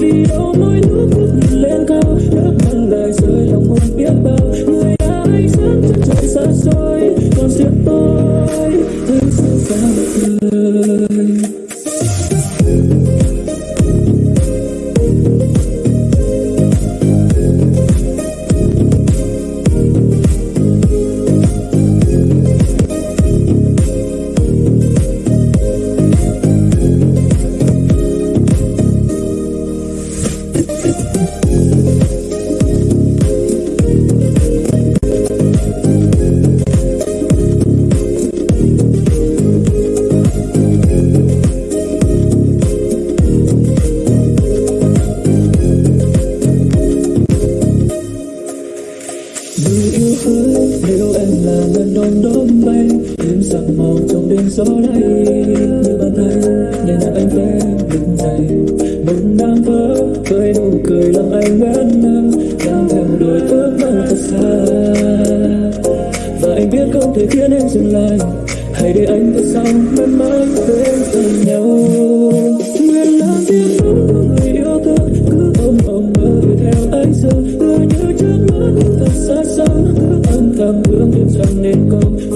vì đâu mỗi nước bước lên cao nước mắt lại rơi lòng không biết bao Người yêu ơi, nếu em là ngân đom đóm bay Đêm sắc màu trong đêm gió lay Như bàn tay để nhạc anh vẽ đừng dày Mộng đang vỡ với nụ cười làm anh ngẩn ngơ Đang theo đuổi ước mơ thật xa Và anh biết không thể khiến em dừng lại Hãy để anh thật sau mãi mãi bên cạnh thắp hướng đêm dần nên công